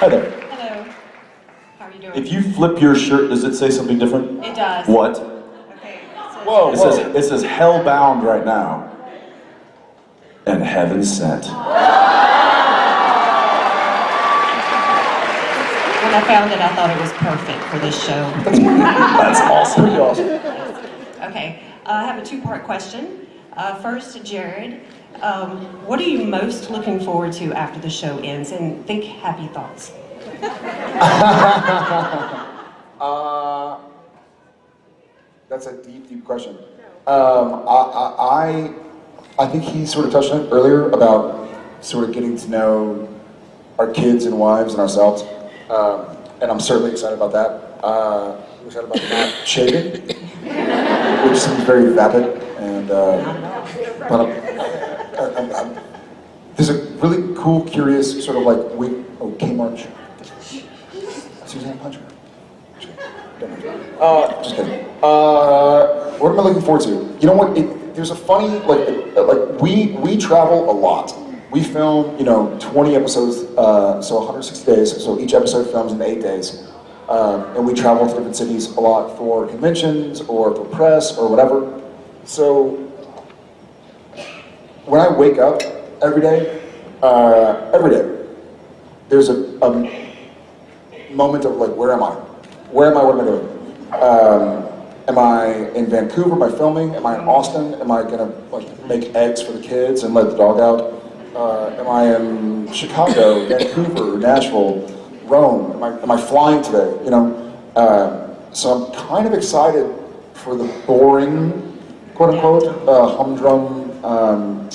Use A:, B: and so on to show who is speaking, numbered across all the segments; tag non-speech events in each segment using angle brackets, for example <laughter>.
A: Hi there.
B: Hello. How are you doing?
A: If you flip your shirt, does it say something different?
B: It does.
A: What?
B: Okay. so-
C: Whoa,
A: It
C: whoa.
A: says, it says hellbound right now. And heaven sent.
B: When I found it, I thought it was perfect for this show. <laughs>
A: That's awesome.
C: Pretty awesome.
B: Okay, uh, I have a two-part question. Uh, First, Jared, um, what are you most looking forward to after the show ends? And think happy thoughts. <laughs>
C: Uh, that's a deep, deep question. Um, I, I, I- I think he sort of touched on it earlier about sort of getting to know our kids and wives and ourselves. Um, and I'm certainly excited about that. Uh, I'm excited about not shaving, <laughs> which seems very vapid. And, uh, <laughs> there's a really cool, curious sort of like week, oh, Kmart. Suzanne Puncher. Uh, just kidding. Uh, what am I looking forward to? You know what? It, there's a funny like uh, like we we travel a lot. We film you know 20 episodes, uh, so 160 days. So each episode films in eight days, um, and we travel to different cities a lot for conventions or for press or whatever. So when I wake up every day, uh, every day, there's a, a moment of like, where am I? Where am I? What am I doing? Um, am I in Vancouver? Am I filming? Am I in Austin? Am I gonna like make eggs for the kids and let the dog out? Uh, am I in Chicago, <laughs> Vancouver, Nashville, Rome? Am I, am I flying today? You know, um, so I'm kind of excited for the boring, quote unquote, uh, humdrum um,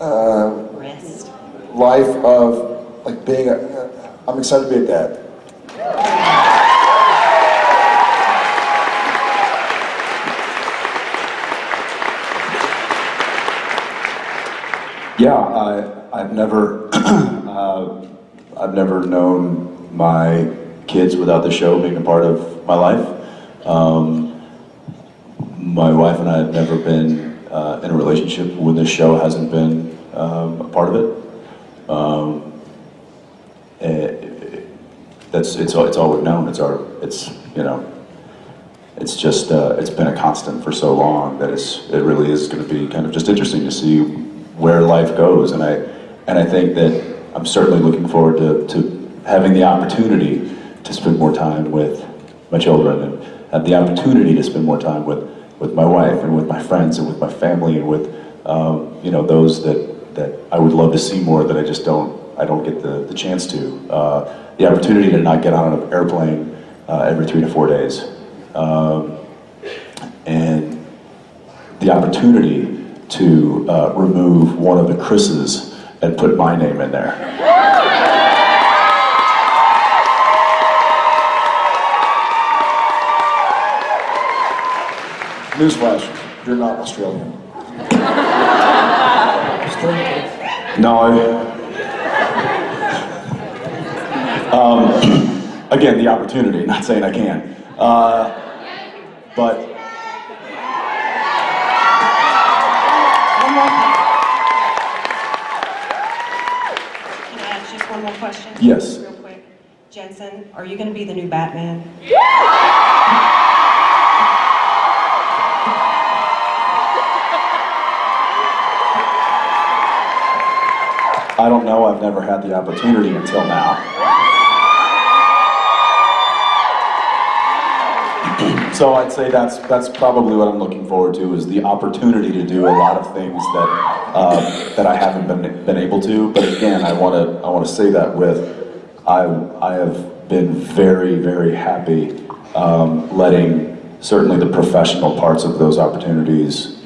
C: uh,
B: Rest.
C: life of like being a. Uh, I'm excited to be a dad.
A: Yeah, I, I've never, <clears throat> uh, I've never known my kids without the show being a part of my life. Um, my wife and I have never been uh, in a relationship when this show hasn't been um, a part of it. Um, eh, that's it's all it's all we've known. It's our it's you know it's just uh, it's been a constant for so long that it's it really is going to be kind of just interesting to see where life goes and I and I think that I'm certainly looking forward to, to having the opportunity to spend more time with my children and have the opportunity to spend more time with with my wife and with my friends and with my family and with um, you know those that that I would love to see more that I just don't I don't get the, the chance to uh, the opportunity to not get on an airplane uh, every three to four days um, and the opportunity to uh, remove one of the Chris's and put my name in there.
C: Newsflash: You're not Australian.
A: No, I, um, <clears throat> again, the opportunity, not saying I can. Uh, but
B: One more. Can I ask just one more question?
A: Yes.
B: Real quick. Jensen, are you going to be the new Batman?
A: I <laughs> I've never had the opportunity until now. <clears throat> So I'd say that's that's probably what I'm looking forward to is the opportunity to do a lot of things that uh, that I haven't been been able to. But again, I want to I want to say that with I I have been very very happy um, letting certainly the professional parts of those opportunities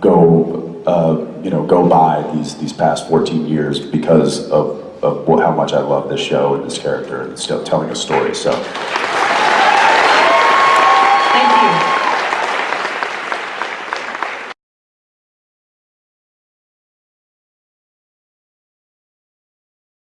A: go uh, you know go by these these past 14 years because of of how much I love this show and this character and still telling a story. So